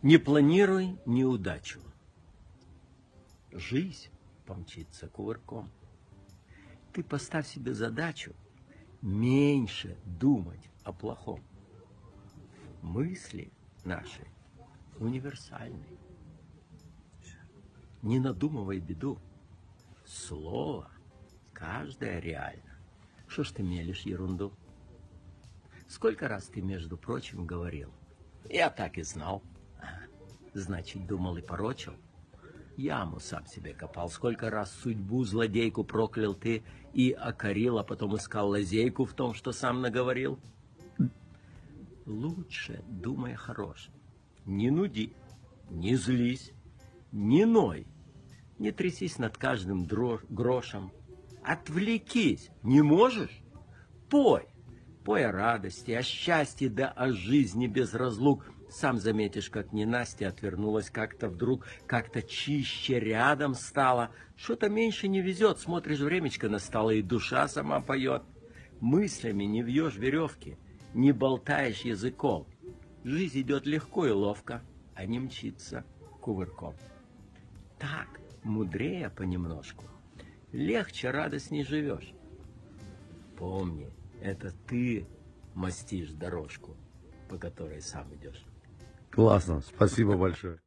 Не планируй неудачу. Жизнь помчится кувырком. Ты поставь себе задачу меньше думать о плохом. Мысли наши универсальны. Не надумывай беду. Слово каждое реально. Что ж ты мелешь ерунду? Сколько раз ты, между прочим, говорил? Я так и знал. Значит, думал и порочил? Яму сам себе копал. Сколько раз судьбу злодейку проклял ты и окорил, а потом искал лазейку в том, что сам наговорил? Лучше думай хорош. Не нуди, не злись, не ной, не трясись над каждым грошем. Отвлекись, не можешь? Пой, пой о радости, о счастье, да о жизни без разлук – сам заметишь, как ненастья отвернулась как-то вдруг, как-то чище рядом стала. Что-то меньше не везет, смотришь, времечко настало, и душа сама поет. Мыслями не вьешь веревки, не болтаешь языком. Жизнь идет легко и ловко, а не мчится кувырком. Так, мудрее понемножку, легче, радостней живешь. Помни, это ты мастишь дорожку, по которой сам идешь. Классно, спасибо большое.